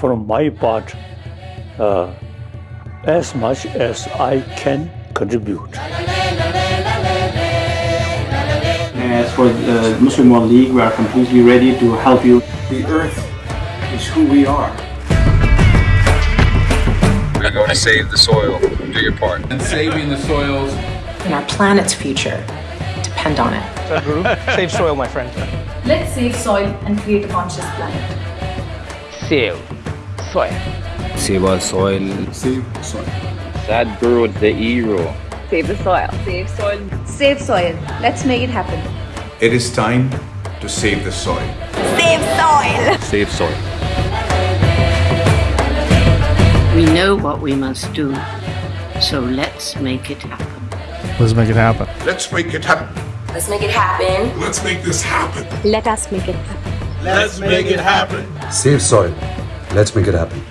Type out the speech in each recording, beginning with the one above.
from my part uh, as much as I can contribute. As for the Muslim World League, we are completely ready to help you. The earth is who we are. We're going to save the soil. Do your part. And saving the soils. And our planet's future depend on it. Sadhguru, save soil, my friend. Let's save soil and create a conscious planet. Save soil. Save our soil. Save soil. Sadhguru, the hero. Save the soil. Save soil. Save soil. Let's make it happen. It is time to save the soil. Save soil. Save soil. We know what we must do, so let's make it happen. Let's make it happen. Let's make it happen. Let's make it happen. Let's make this happen. Let us make it happen. Let's make it happen. Save soil. Let's make it happen.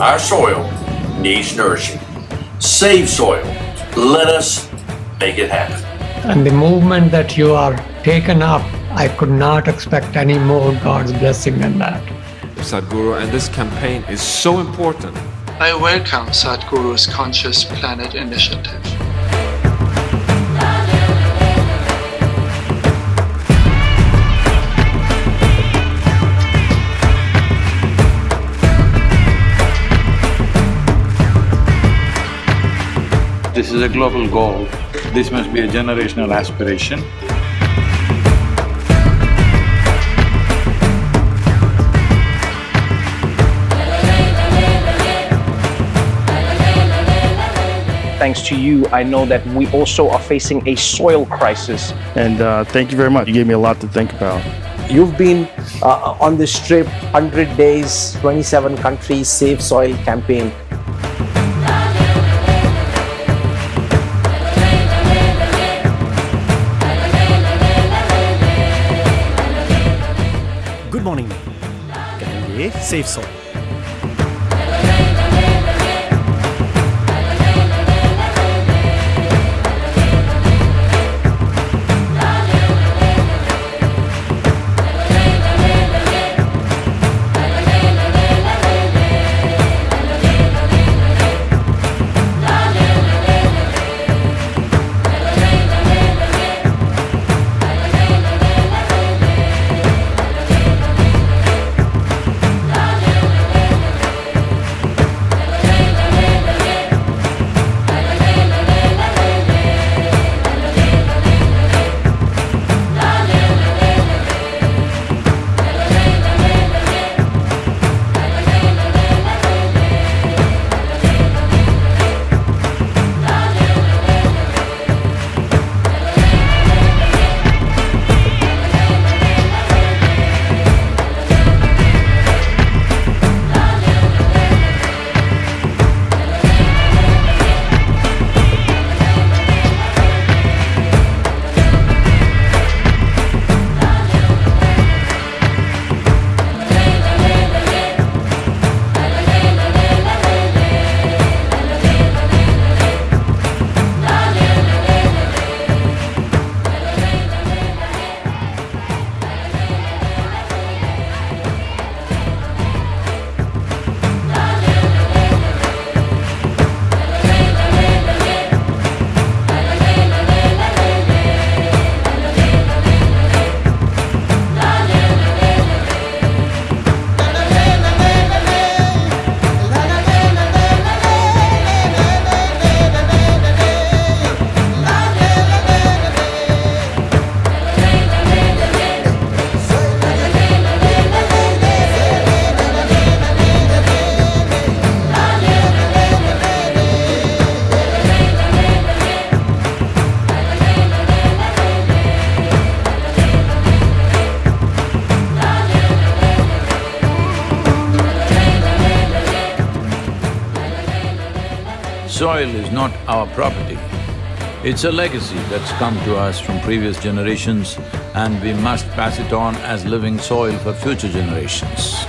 Our soil needs nourishing. Save soil. Let us make it happen. And the movement that you are taken up, I could not expect any more God's blessing than that. Sadhguru, and this campaign is so important. I welcome Sadhguru's Conscious Planet initiative. This is a global goal. This must be a generational aspiration. thanks to you, I know that we also are facing a soil crisis. And uh, thank you very much. You gave me a lot to think about. You've been uh, on this trip, 100 days, 27 countries, Save Soil campaign. Good morning. Save Soil. Soil is not our property. It's a legacy that's come to us from previous generations and we must pass it on as living soil for future generations.